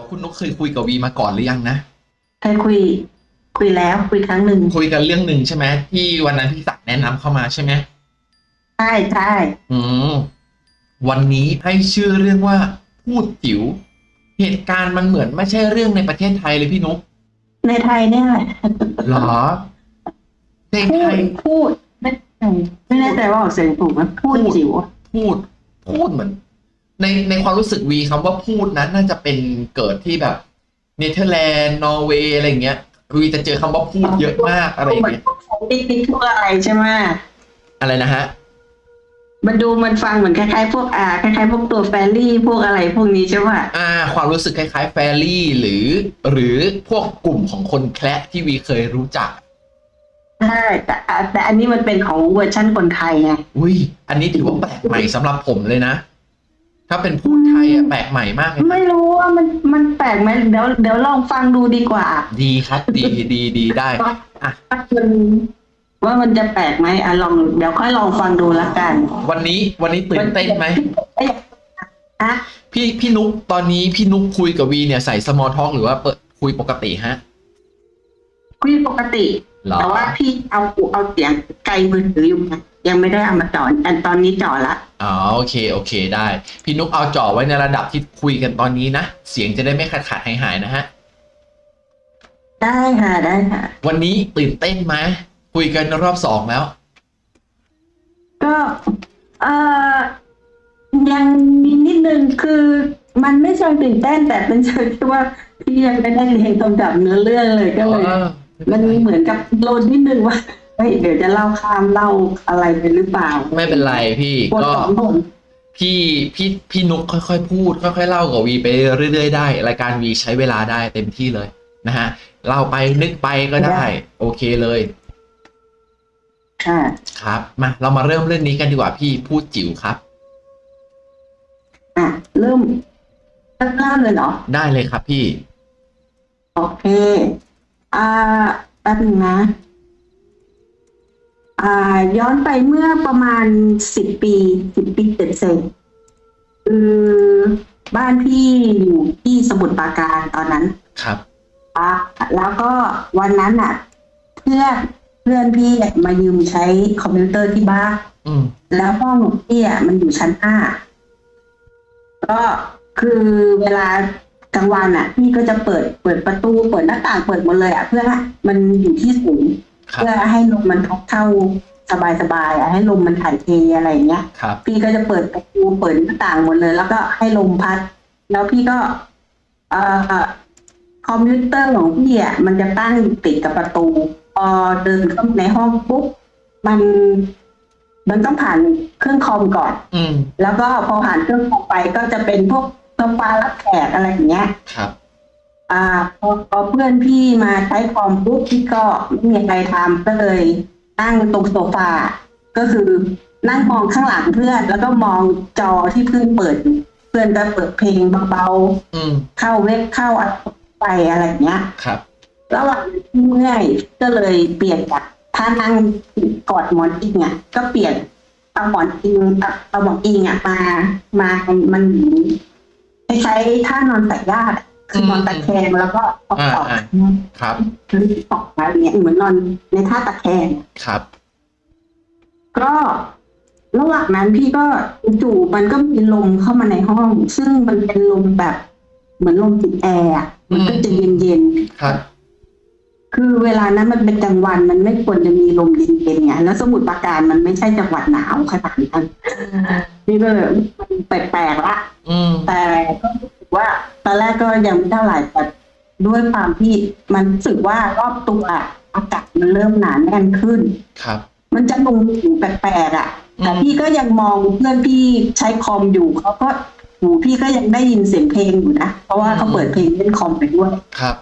ยวคุณนุกเคยคุยกับวีมาก่อนหรือยังนะเคยคุย คุยแล้วคุยครั้งหนึ่งคุยกันเรื่องหนึ่งใช่ไหมที่วันนั้นพี่ศักดิ์แนะนำเข้ามาใช่ไหมใช่ใช่อืมวันนี้ให้ชื่อเรื่องว่าพูดจิ๋วเหตุการณ์มันเหมือนไม่ใช่เรื่องในประเทศไทยเลยพี่นุกในไทยเนี่ยแหละหรอในพูไทดย พูดไม่ไม่แน่ใจว่าออกเสียงถูกไหมพูดพูด จิ๋วพูด พูดเหมือน ในในความรู้สึกวีคำว่าภูตนั้นน่าจะเป็นเกิดที่แบบเนเธอร์แลนด์นอร์เวย์อะไรอย่างเงี้ยวีจะเจอคำว่าภูตเยอะมากอะไรอย่างเหมือนเงี้ยติ๊กติ๊กทุกอะไรใช่ไหมอะไรนะฮะมันดูมันฟังเหมือนคล้ายๆพวกอ่าคล้ายๆพวกตัว fairy พวกอะไรพวกนี้ใช่ป่ะอ่า ความรู้สึกคล้ายๆ fairy หรือ หรือพวกกลุ่มของคนแคระที่วีเคยรู้จักใช่แต่อะแต่อันนี้มันเป็นของเวอร์ชั่นคนไทยไงอุ้ยอันนี้ถือว่าแปลกใหม่สำหรับผมเลยนะ ถ้าเป็นภูตไทยอะแปลกใหม่มากเลยนะไม่รู้ว่ามันมันแปลกไหมเดี๋ยวเดี๋ยวลองฟังดูดีกว่าดีครับดีดีดีได้อะ ว่ามันว่ามันจะแปลกไหมอะลองเดี๋ยวค่อยลองฟังดูละกันวันนี้วันนี้ตื่นเต้นไหมฮะพี่พี่นุกตอนนี้พี่นุกคุยกับวีเนี่ยใส่ small talk หรือว่าเปิดคุยปกติฮะ คุยปกติ เหรอ แต่ว่าพี่เอาเอาเสียงไกลมือถืออยู่นะ ยังไม่ได้เอามาจ่ออันตอนนี้จ่อละอ๋อโอเคโอเคได้ พี่นุกเอาจ่อไว้ในระดับที่คุยกันตอนนี้นะ เสียงจะได้ไม่ขาดขาดหายหายๆนะฮะ ได้ค่ะได้ค่ะ วันนี้ตื่นเต้นไหมคุยกันรอบสองแล้ว ก็เอ่อยังมีนิดนึงคือมันไม่เชิงตื่นเต้นแต่เป็นเชิงที่ว่าพี่ยังไม่ได้เรียนกำกับเนื้อเรื่องเลยก็เลยเออมันเหมือนกับโลนนิดนึงว่า เฮ้ยเดี๋ยวจะเล่าข้ามเล่าอะไรไปหรือเปล่าไม่เป็นไรพี่บทก็ สองบทพี่พี่พี่นุกค่อยๆ พูด ค่อยๆเล่ากับวีไปเรื่อยๆได้ รายการวีใช้เวลาได้เต็มที่เลยนะฮะเล่าไปนึกไปก็ได้ โอเคเลยค่ะ ครับมาเรามาเริ่มเรื่องนี้กันดีกว่าพี่พูดจิ๋วครับ อะ เริ่มเริ่มเล่าเลยเหรอ ได้เลยครับพี่ โอเค อ่าแป๊บนึงนะอ่า ย้อนไปเมื่อประมาณสิบปีสิบปีเสร็จๆคือบ้านพี่อยู่ที่สมุทรปราการตอนนั้น ครับอะแล้วก็วันนั้นอะ เพื่อนเพื่อนพี่มายืมใช้คอมพิวเตอร์ที่บ้านอืมแล้วห้องของพี่อะมันอยู่ชั้นห้าก็คือเวลากลางวันอะ พี่ก็จะเปิดเปิดประตูเปิดหน้าต่างเปิดหมดเลยอะ เพื่อให้มันอยู่ที่สูงครับ เพื่อให้ลมมันเข้าสบายสบายๆอะให้ลมมันถ่ายเทอะไรอย่างเงี้ยครับพี่ก็จะเปิดประตูเปิดหน้าต่างหมดเลย แล้วก็ให้ลมพัด แล้วพี่ก็เอ่อคอมพิวเตอร์ของพี่อะมันจะตั้งอยู่ติดกับประตูพอเดินเข้าในห้องปุ๊บมัน มันต้องผ่านเครื่องคอมก่อน อืมแล้วก็พอผ่านเครื่องคอมไปก็จะเป็นพวกโซฟารับแขกอะไรอย่างเงี้ยครับ อ่าพอพอเพื่อนพี่มาใช้คอมปุ๊บพี่ก็ไม่มีอะไรทำก็เลยนั่งตรงโซฟาก็คือนั่งมองข้างหลังเพื่อน แล้วก็มองจอที่เพื่อนเปิดอยู่เพื่อนก็เปิดเพลงเบาอืมๆเข้าเว็บเข้าอะไรไปอะไรอย่างเงี้ย ครับ ระหว่างที่เมื่อยก็เลยเปลี่ยนจากท่านั่งกอดหมอนอิงอะก็เปลี่ยนเอาหมอนอิงเอาเอาหมอนอิงอะมามามันคล้ท่านอนสายญาติอะ คือนอนตะแคงแล้วก็เอาออกอ่าครับคือออกมาอย่างเงี้ยเหมือนนอนในท่าตะแคงครับ ก็ระหว่างนั้นพี่ก็จู่ๆมันก็มีลมเข้ามาในห้อง ซึ่งมันเป็นลมแบบ เหมือนลมติดแอร์อะมันก็จะเย็นๆครับ คือเวลานั้นมันเป็นกลางวันมันไม่ควรจะมีลมเย็นๆไงแล้วสมุทรปราการมันไม่ใช่จังหวัดหนาวขนาดนั้นนี่ก็เลยมันแปลกๆละอืมแต่ก็รู้สึก ว่าตอนแรกก็ยังไม่เท่าไหร่แต่ด้วยความที่มันรู้สึกว่ารอบตัวอากาศมันเริ่มหนาแน่นขึ้น ครับ มันจะลงถึงแปลกๆอะแต่อืมพี่ก็ยังมองเพื่อนพี่ใช้คอมอยู่เขาก็หูพี่ก็ยังได้ยินเสียงเพลงอยู่นะเพราะว่าเขาเปิดเพลงเล่นคอมไปด้วยครับ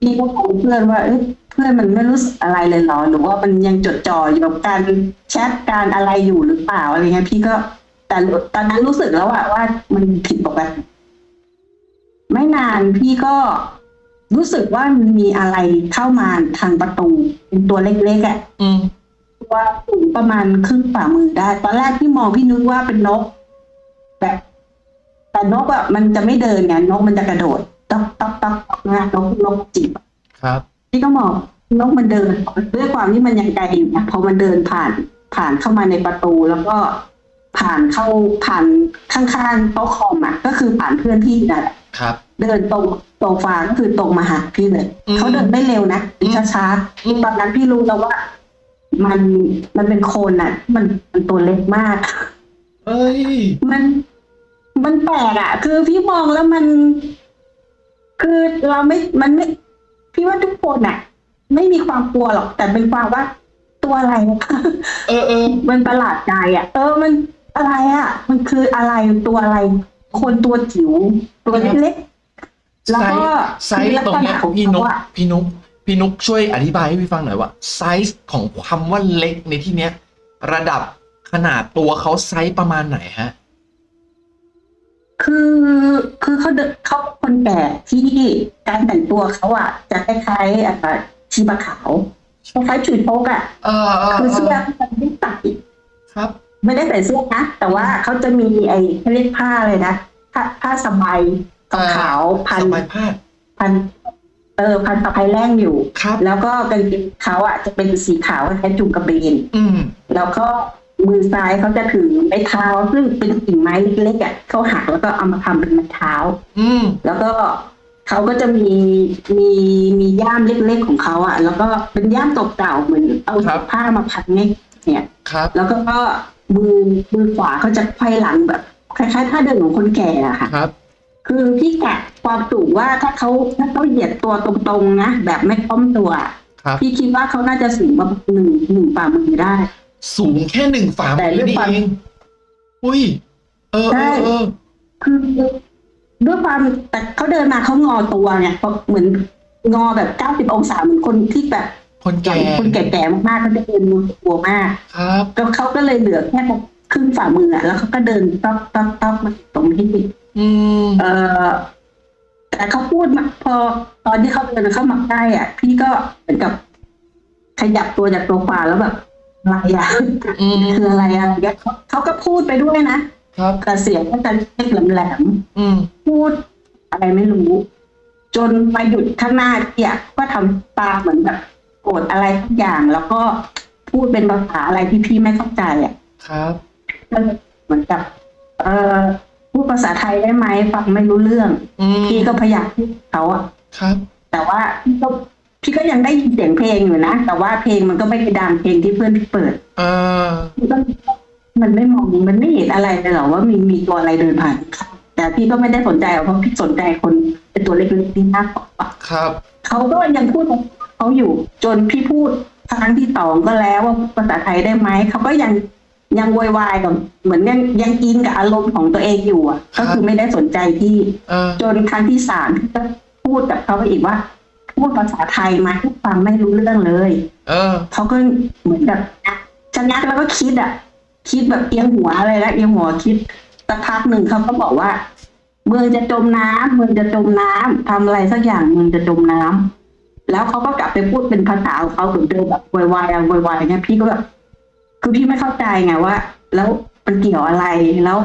พี่ก็คุยเพื่อนว่าเอ้ยเพื่อนมันไม่รู้สึกอะไรเลยเหรอหรือว่ามันยังจดจ่ออยู่กับการแชทการอะไรอยู่หรือเปล่าอะไรเงี้ยพี่ก็แต่ตอนนั้นรู้สึกแล้วอะว่ามันผิดปกติ ไม่นานพี่ก็รู้สึกว่ามันมีอะไรเข้ามาทางประตูเป็นตัวเล็กๆอะอืมตัวสูงประมาณครึ่งฝ่ามือได้ ตอนแรกพี่มองพี่นึกว่าเป็นนกแบบแต่นกอะมันจะไม่เดินไงนกมันจะกระโดดต๊อกต๊อกต๊อกต๊อกนะนกนกจีบครับ พี่ก็มองนกมันเดินด้วยความที่มันยังไกลอยู่นะพอมันเดินผ่านผ่านเข้ามาในประตูแล้วก็ ผ่านเข้าผ่านข้างๆโต๊ะคอมอะก็คือผ่านเพื่อนพี่นั่นแหละครับเดินตรงโซฟาก็คือตรงมาหาพี่เลยอืมเขาเดินไม่เร็วนะอืมช้าอืมๆตอนนั้นพี่รู้แล้วว่า มันมันเป็นโคนอะ มันมันตัวเล็กมากเอ้ยมันมันแปลกอะ คือพี่มองแล้วมัน คือเราไม่มันไม่ พี่ว่าทุกคนอะ ไม่มีความกลัวหรอก แต่เป็นความว่าตัวอะไร เออเออมันประหลาดใจอะ เออมัน อะไรอะ มันคืออะไรตัวอะไร คนตัวจิ๋วตัวเล็กๆแล้วไซก็ส์ไซส์ตรงเนี้ยของพี่นุกเขาอะพี่นุกพี่นุกช่วยอธิบายให้พี่ฟังหน่อยว่าไซส์ของคำว่าเล็กในที่เนี้ย ระดับขนาดตัวเขาไซส์ประมาณไหนฮะคือคือเขาเดินเขาเป็นคนแก่ที่การแต่งตัวเขาอะ จะคล้ายๆอะชีปะขาวคล้ายๆชุดโป๊กอะเออเออคือเอเสื้ออมันไม่ใส่ครับ ไม่ได้ใส่เสื้อนะแต่ว่าเขาจะมีไอ้เขาเรียกผ้าเลยนะผ้าผ้าสบายขาวๆพันสบายพาดพันเออพันสะพายแรงอยู่ครับแล้วก็กางเกงเขาอะจะเป็นสีขาวคล้ายๆจุงกระเบนอืมแล้วก็มือซ้ายเขาจะถือไม้เท้า ซึ่งเป็นกิ่งไม้เล็กๆอะเขาหักแล้วก็เอามาทำเป็นไม้เท้า อืมแล้วก็เขาก็จะมีมีมีย่ามเล็กๆของเขาอะ แล้วก็เป็นย่ามเก่าๆเหมือนเอาครับผ้ามาพันเนี่ยเนี่ยครับ แล้วก็ มือมือขวาเขาจะไขว้หลังแบบคล้ายๆท่าเดินของคนแก่อะค่ะ ครับ คือพี่กะความสูงว่าถ้าเขาถ้าเขาเหยียดตัวตรงๆนะแบบไม่ค้อมตัว ครับ พี่คิดว่าเขาน่าจะสูงประมาณหนึ่งหนึ่งฝ่ามือได้ สูงแค่หนึ่งฝ่าแต่มือด้วยนี่ความ เอง อุ้ย เออใช่เออเออ คือด้วยความแต่เขาเดินมาเขางอตัวไงเพราะเหมือนงอแบบเก้าสิบองศาเหมือนคนที่แบบ คนใหญ่แก่คนแก่ๆมากๆเขาจะเดินมือตัวมาก ครับก็เขาก็เลยเหลือแค่ครึ่งฝ่ามืออะแล้วเขาก็เดินต๊อกต๊อกต๊อกมาตรงที่อืมเออแต่เขาพูดมาพอตอนที่เขาเดินเข้ามาใกล้อะ พี่ก็เหมือนกับขยับตัวจากโซฟาแล้วแบบอะไรอะอืมคืออะไรอะอะไรเงี้ยเขาเขาก็พูดไปด้วยนะครับแต่เสียงก็จะเล็กแหลมอืมๆพูดอะไรไม่รู้ จนมาหยุดข้างหน้าพี่อะก็ทำตาเหมือนแบบ โกรธอะไรทุกอย่าง แล้วก็พูดเป็นภาษาอะไรที่พี่ไม่เข้าใจอะครับก็เลยเหมือนกับ เออพูดภาษาไทยได้ไหมฟังไม่รู้เรื่องอืมพี่ก็พยายามพูดกับเขาอะครับ แต่ว่าพี่ก็พี่ก็ยังได้ยินเสียงเพลงอยู่นะ แต่ว่าเพลงมันก็ไม่ไปดังเพลงที่เพื่อนพี่เปิดเออพี่ก็มันไม่มองมันไม่เห็นอะไรเลยหรอว่ามีมีตัวอะไรเดินผ่านข้างแต่พี่ก็ไม่ได้สนใจหรอกเพราะพี่สนใจคนเป็นตัวเล็กๆที่มากกว่าครับ เขาก็ยังพูดของ เขาอยู่ จนพี่พูดครั้งที่สองก็แล้วว่าภาษาไทยได้ไหมเขาก็ยังยังโวยวายกับเหมือนยังยังอินกับอารมณ์ของตัวเองอยู่อะ ก็คือไม่ได้สนใจที่เออจนครั้งที่สามพี่ก็พูดกับเขาไปอีกว่าพูดภาษาไทยมาทุกฟังไม่รู้เรื่องเลย เออเขาก็เหมือนแบบชะงักแล้วก็คิดอะ คิดแบบเอียงหัวอะไรแล้วเอียงหัวคิดสักพักหนึ่งเขาก็บอกว่าเมืองจะจมน้ำเมืองจะจมน้ำทำอะไรสักอย่างเมืองจะจมน้ำ แล้วเขาก็กลับไปพูดเป็นภาษาของเขาเหมือนเดิมแบบวายวายอะวายวายเนี่ยพี่ก็แบบคือพี่ไม่เข้าใจไงว่า แล้วมันเกี่ยวอะไรแล้ว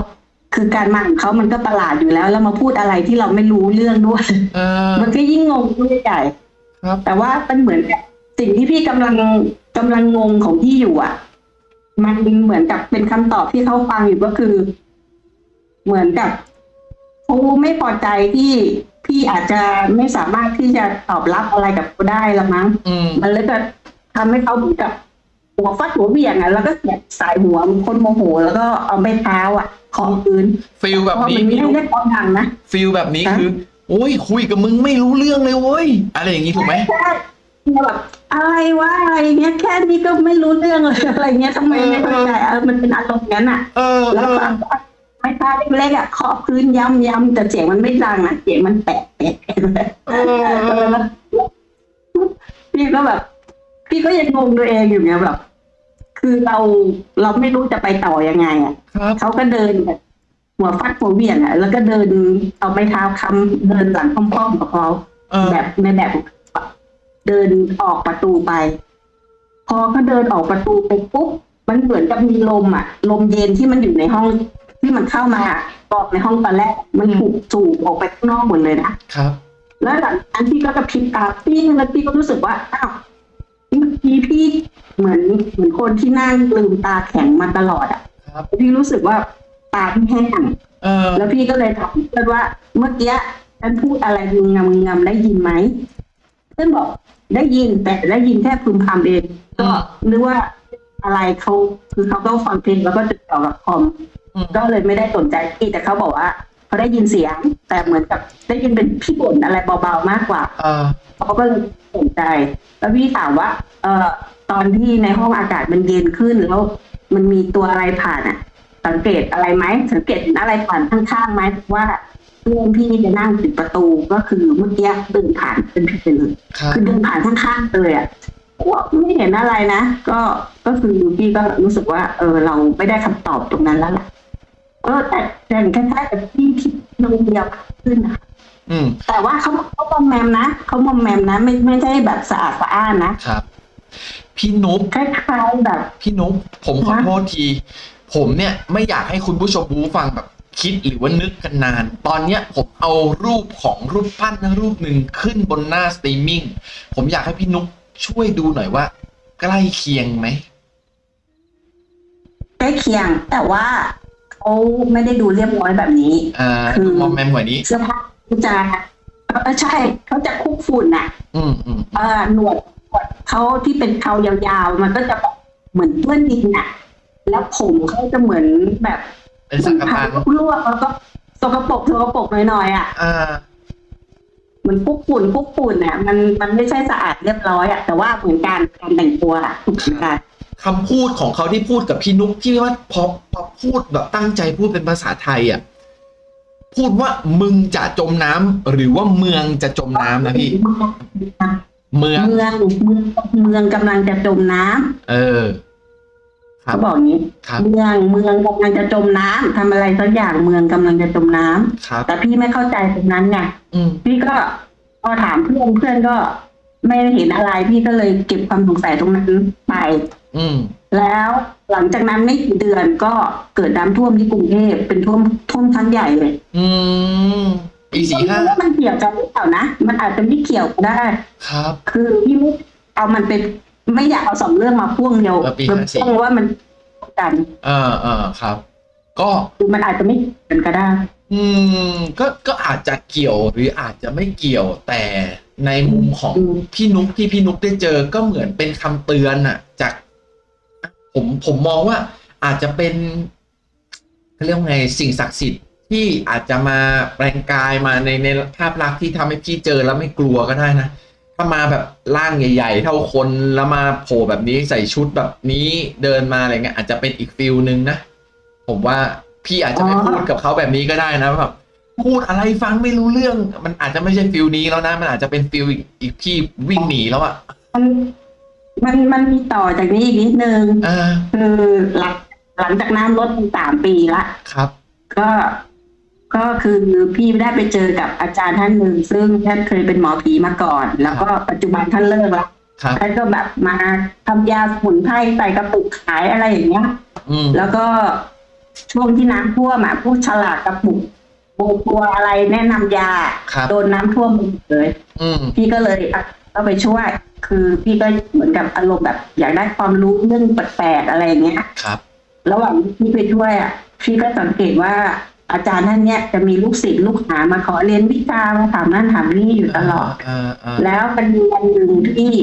คือการมาของเขามันก็ประหลาดอยู่แล้ว แล้วมาพูดอะไรที่เราไม่รู้เรื่องด้วยเออมันก็ยิ่งงงขึ้นใหญ่ครับแต่ว่ามันเหมือนกับสิ่งที่พี่กำลังกำลังงงของพี่อยู่อะ มันเหมือนกับเป็นคำตอบที่เขาฟังอยู่ก็คือ เหมือนกับ เขาไม่พอใจที่พี่อาจจะไม่สามารถที่จะตอบรับอะไรกับเขาได้ละมั้งอืมมันเลยก็ทำให้เขาเหมือนกับหัวฟัดหัวเบี่ยงอะแล้วก็เสียบสายหัวเหมือนคนโมโห แล้วก็เอาไปเท้าอะของพื้นฟิลเพแบบราะนี้มันพี่ไม่นุกได้ความดังนะฟิลแบบนี้ฮะคือโอ้ยคุยกับมึงไม่รู้เรื่องเลยเว้ยอะไรอย่างงี้ถูกไหมใช่แบบอะไรวะอะไรเงี้ยแค่นี้ก็ไม่รู้เรื่องเลยอะไรเงี้ยทำไมไม่เข้าใจเออมันเป็นอารมณ์นั้นอะเออแล้วเออก็ ไม้ตาเล็กๆอะเคาะพื้นย้ำย้ำแต่เสียงมันไม่ดังนะเสียงมันแปะแปะแปะเลยเออเอเอออแล้วพี่ก็แบบ พี่ก็ยังงงตัวเองอยู่ไงแบบ คือเราเราไม่รู้จะไปต่อยังไง อะครับเขาก็เดินแบบหัวฟัดหัวเบี่ยงอะ แล้วก็เดินเอาไม้เท้าค้ำเดินหลังค่อมๆกับเขาเออแบบในแบบเดินออกประตูไป พอเขาเดินออกประตูไปปุ๊บมันเหมือนกับมีลมอะ ลมเย็นที่มันอยู่ในห้อง ที่มันเข้ามาบอกในห้องตอนแรก มันถูกสูบออกไปข้างนอกหมดเลยนะครับ แล้วหลังจากนั้นพี่ก็กระพริบตาพี่แล้วพี่ก็รู้สึกว่าอ้าวเมื่อกี้พี่เหมือนเหมือนคนที่นั่งลืมตาแข็งมาตลอดอะครับพี่รู้สึกว่าตาพี่แห้งเออแล้วพี่ก็เลยถามเพื่อนว่า เมื่อกี้ฉันพูดอะไรงึงงำงึงงำได้ยินไหมเพื่อนบอกได้ยินแต่ได้ยินแค่พึมพำเองก็นึกว่าอะไรเขาคือเขาก็ฟังเพลงแล้วก็ติดต่อกับคอมอืม ก็เลยไม่ได้สนใจพี่แต่เขาบอกว่าเขาได้ยินเสียง แต่เหมือนกับได้ยินเป็นพี่บ่นอะไรเบาๆมากกว่าเออเขาก็เลยสนใจ แล้วพี่ถามว่า เอ่อตอนที่ในห้องอากาศมันเย็นขึ้นแล้วมันมีตัวอะไรผ่านอะ สังเกตอะไรไหมสังเกตเห็นอะไรผ่านข้างๆไหมว่าเพื่อนพี่จะนั่งติดประตูก็คือเมื่อกี้เดินผ่านเป็นพี่ไปเลยครับคือเดินผ่านข้างๆเลยอะว่าไม่เห็นอะไรนะ ก็ก็คือพี่ก็รู้สึกว่า เออเราไม่ได้คำตอบตรงนั้นแล้วล่ะ ก็แต่แต่คล้ายๆกับที่ที่โรงเรียนขึ้นนะอืมแต่ว่าเขาเขามอมแมมนะเขามอมแมมนะ ไม่ไม่ใช่แบบสะอาดสะอ้านนะครับ พี่นุ๊กคล้ายๆแบบ พี่นุ๊กผมขอโทษที ผมเนี่ยไม่อยากให้คุณผู้ชมผู้ฟังแบบคิดหรือว่านึกกันนาน ตอนเนี้ยผมเอารูปของรูปปั้นรูปหนึ่งขึ้นบนหน้าสตรีมมิ่ง ผมอยากให้พี่นุ๊กช่วยดูหน่อยว่า ใกล้เคียงไหมใกล้เคียงแต่ว่า เขาไม่ได้ดูเรียบร้อยแบบนี้อ่าคือดูมอมแมมกว่านี้เสื้อผ้าจะเออใช่เขาจะคุกฝุ่นน่ะ อืมอืมเออหนวดหนวดเขาที่เป็นเขายาวๆ มันก็จะแบบเหมือนเปื้อนดินน่ะ แล้วผมเขาจะเหมือนแบบเป็นสังกทานลวกแล้วก็สกปรกสกปรกหน่อยๆอะอ่าเห มือนคุกฝุ่นคุกฝุ่นอะมันมันไม่ใช่สะอาดเรียบร้อยอะแต่ว่าเหมือนการการแต่งตัวอะเหมือนกันคำพูดของเขาที่พูดกับพี่นุ๊กที่ว่าพอพอพูดแบบตั้งใจพูดเป็นภาษาไทยอะพูดว่ามึงจะจมน้ำหรือว่าเมืองจะจมน้ำนะพี่เมืองเมืองเมืองเมืองกำลังจะจมน้ำเออครับ เขาบอกอย่างนี้ครับเมืองเมืองกำลังจะจมน้ำทำอะไรสักอย่างเมืองกำลังจะจมน้ำครับแต่พี่ไม่เข้าใจตรงนั้นไงอืมพี่ก็พอถามเพื่อนเพื่อนก็ไม่เห็นอะไรพี่ก็เลยเก็บความสงสัยตรงนั้นไป อืมแล้วหลังจากนั้นไม่กี่เดือนก็เกิดน้ำท่วมที่กรุงเทพเป็นท่วมท่วมครั้งใหญ่เลย อืมปีสี่ห้าว่ามันเกี่ยวกันหรือเปล่านะ มันอาจจะไม่เกี่ยวก็ได้ ครับ คือพี่ไม่เอามันเป็น ไม่อยากเอาสองเรื่องมาพ่วงเดียวเออปีมัน54พ่วงว่ามันกันเออเออครับ ก็ คือมันอาจจะไม่เกี่ยวกันก็ได้ อืมก็ก็อาจจะเกี่ยวหรืออาจจะไม่เกี่ยวแต่ในมุมของอืม พี่นุ๊กที่พี่นุ๊กได้เจอก็เหมือนเป็นคำเตือนอะจาก ผมผมมองว่า อาจจะเป็นเขาเรียกว่าไงสิ่งศักดิ์สิทธิ์ที่อาจจะมาแปลงกายมาในในภาพลักษณ์ที่ทำให้พี่เจอแล้วไม่กลัวก็ได้นะ ถ้ามาแบบร่างใหญ่ ๆ เท่าคนแล้วมาโผล่แบบนี้ใส่ชุดแบบนี้เดินมาอะไรเงี้ยอาจจะเป็นอีกฟิลนึงนะ ผมว่าพี่อาจจะไม่อ๋อพูดกับเขาแบบนี้ก็ได้นะแบบพูดอะไรฟังไม่รู้เรื่อง มันอาจจะไม่ใช่ feel นี้แล้วนะ มันอาจจะเป็น feel อีกอีกที่วิ่งหนีแล้วอะมันมันมันมีต่อจากนี้อีกนิดนึงอ่าคือหลังหลังจากน้ำลดสามปีละครับ ก็ ก็คือพี่ได้ไปเจอกับอาจารย์ท่านหนึ่งซึ่งท่านเคยเป็นหมอผีมาก่อน แล้วก็ปัจจุบันท่านเลิกแล้วครับท่านก็แบบมาทำยาสมุนไพรใส่กระปุกขายอะไรอย่างเงี้ยอืมแล้วก็ช่วงที่น้ำท่วมอะผู้ฉลากกระปุกโบตัวอะไรแนะนำยาครับโดนน้ำท่วมหมดเลยอืมพี่ก็เลยอะก็ไปช่วย คือพี่ก็เหมือนกับอารมณ์แบบ อยากได้ความรู้เรื่องแปลกๆอะไรอย่างเงี้ยครับ ระหว่างที่พี่ไปช่วยอะพี่ก็สังเกตว่า อาจารย์ท่านเนี้ยจะมีลูกศิษย์ลูกหามาขอเรียนวิชามาถามนั่นถามนี่อยู่ตลอดอ่าอ่าแล้วมันมีวันหนึ่งที่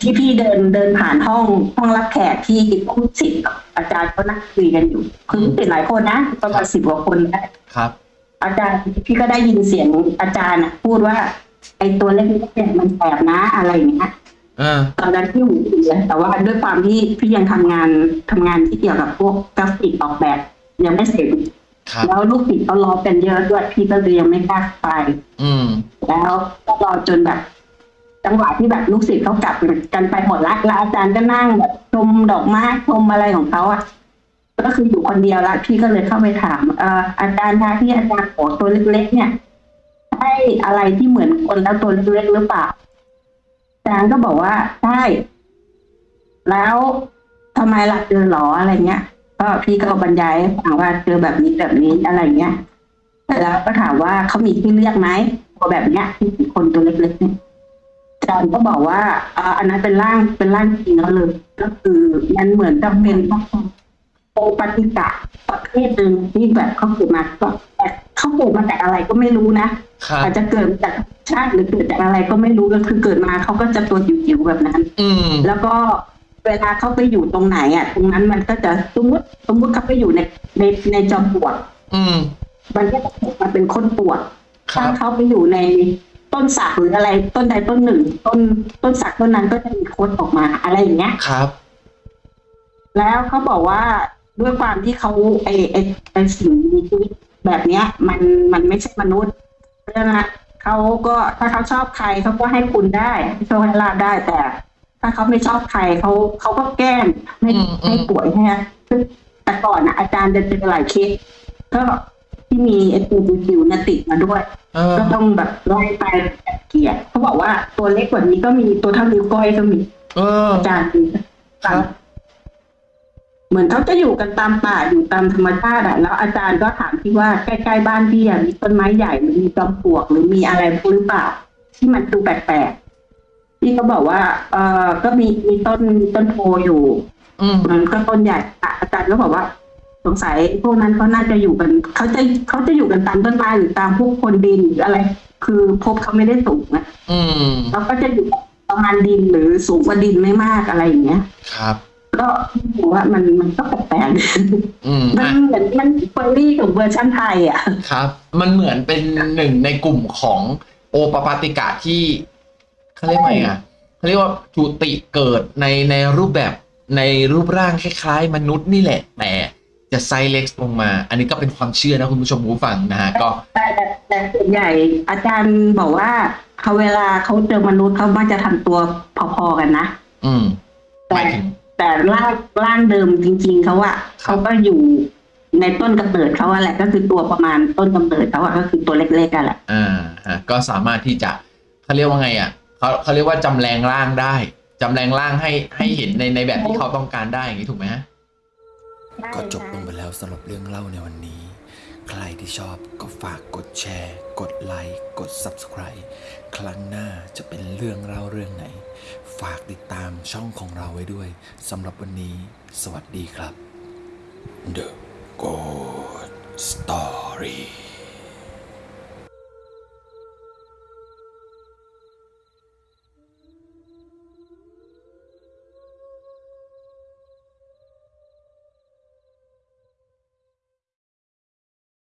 ที่พี่เดินเดินผ่านห้องห้องรับแขกที่ผู้ศิษย์กับอาจารย์ก็นั่งคุยกันอยู่ คือลูกศิษย์หลายคนนะประมาณสิบกว่าคนได้ครับ อาจารย์พี่ก็ได้ยินเสียงอาจารย์อะพูดว่าไอ้ตัวเล็กๆเนี่ยมันแสบนะอะไรอย่างเงี้ยอ่าตอนนั้นพี่หูดีเลยแต่ว่าด้วยความที่พี่ยังทำงานทำงานที่เกี่ยวกับพวกกราฟิกออกแบบ ยังไม่เสร็จครับ แล้วลูกศิษย์เขารอกันเยอะด้วยพี่ก็เลยยังไม่กล้าไป อืม แล้วก็รอจนแบบ จังหวะที่แบบลูกศิษย์เขากลับกันไปหมดละแล้วอาจารย์ก็นั่งแบบชมดอกไม้ชมอะไรของเขาอะก็คืออยู่คนเดียวละพี่ก็เลยเข้าไปถามเอ่ออาจารย์คะที่อาจารย์ขอตัวเล็ก ๆ เนี่ยใช่อะไรที่เหมือนคนแล้วตัวเล็กๆหรือเปล่าอาจารย์ก็บอกว่าใช่แล้วทำไมล่ะเจอหรออะไรเงี้ย ก็พี่ก็บรรยายให้ฟังว่าเจอแบบนี้แบบนี้อะไรเงี้ยแล้วก็ถามว่าเขามีที่เรียกไหมตัวแบบเนี้ยที่เป็นคนตัวเล็กๆเนี่ยอาจารย์ก็บอกว่าอ่าอันนั้นเป็นร่างเป็นร่างจริงแล้วเลยก็คือมันเหมือนกับเป็นโอปฏิกะประเภทหนึ่งที่แบบเขาเกิดมาก็แต่เขาเกิดมาจากอะไรก็ไม่รู้นะครับอาจจะเกิดจากชาติหรือเกิดจากอะไรก็ไม่รู้ก็คือเกิดมาเขาก็จะตัวจิ๋วๆแบบนั้นอืมแล้วก็ เวลาเขาไปอยู่ตรงไหนอะ ตรงนั้นมันก็จะสมมติสมมติเขาไปอยู่ในในในจอมปลวกอืม มันก็จะออกมาเป็นคนปวดครัถ้าบเขาไปอยู่ในต้นสักหรืออะไรต้นใดต้นหนึ่ง ต้นต้นสักต้นนั้นก็จะมีโคดออกมาอะไรอย่างเงี้ย ครับ แล้วเขาบอกว่าด้วยความที่เขาไอไอไอสิ่งมีชีวิตแบบเนี้ย มันมันไม่ใช่มนุษย์เพราะฉะนั้นเขาก็ถ้าเขาชอบใครเขาก็ให้คุณได้ให้โชคให้ลาบได้แต่ ถ้าเขาไม่ชอบใครเขาเขาก็แกล้งให้อืมอืมให้ป่วยให้ซึ่งแต่ก่อนนะอาจารย์จะเจอหลายเคสก็ที่มีไอตัวจิ๋วๆเนี่ยติดมาด้วยเออก็ต้องแบบไล่ไปแบบเกลียดเขาบอกว่าตัวเล็กกว่านี้ก็มีตัวเท่านิ้วก้อยก็มีเอออาจารย์ดูครับเหมือนเขาจะอยู่กันตามป่าอยู่ตามธรรมชาติอะแล้วอาจารย์ก็ถามที่ว่าใกล้ๆบ้านพี่อะมีต้นไม้ใหญ่หรือมีจอมปลวกหรือมีอะไรพวกหรือเปล่า ที่มันดูแปลกๆ พี่ก็บอกว่า เออก็มีมีต้นมีต้นโพอยู่อืมมันก็ต้นใหญ่อะอาจารย์ก็บอกว่า สงสัยพวกนั้นเขาน่าจะอยู่กันเขาจะเขาจะอยู่กันตามต้นไม้หรือตามพวกคนดินหรืออะไร คือภพเขาไม่ได้สูงนะอืมเราก็จะอยู่ประมาณดินหรือสูงกว่าดินไม่มากอะไรอย่างเงี้ย ครับ ก็บอกว่ามันมันก็แปลกอืมๆมันอะเหมือนมันเฟอร์รี่ของเวอร์ชันไทยอะ ครับ มันเหมือนเป็นหนึ่งในกลุ่มของโอปปาติกะที่ เขาเรียกว่าไงอะเขาเรียกว่าจุติเกิดในในรูปแบบในรูปร่างคล้ายๆ มนุษย์นี่แหละแต่จะไซส์เล็กลงมา อันนี้ก็เป็นความเชื่อนะคุณผู้ชมผู้ฟังนะฮะก็แต่แต่แต่ส่วนใหญ่อาจารย์บอกว่าเขาเวลาเขาเจอมนุษย์เขามักจะทำตัวพอๆกันนะ อืมหแต่มายถึงแต่ร่างร่างเดิมจริง ๆเขาอะเขาก็อยู่ในต้นกำเนิดเขาอะแหละก็คือตัวประมาณต้นกำเนิดเขาอะก็คือตัวเล็กๆกันแหละอ่าฮะก็สามารถที่จะเขาเรียกว่าไงอะ เขาเขาเรียกว่าจำแรงร่างได้จำแรงร่างให้ให้เห็นในในแบบที่เขาต้องการได้อย่างนี้ถูกไหมฮะก็จบลงไปแล้วสำหรับเรื่องเล่าในวันนี้ ใครที่ชอบก็ฝากกดแชร์ กดไลค์ กด Subscribe ครั้งหน้าจะเป็นเรื่องเล่าเรื่องไหน ฝากติดตามช่องของเราไว้ด้วยสำหรับวันนี้ สวัสดีครับ The Good Story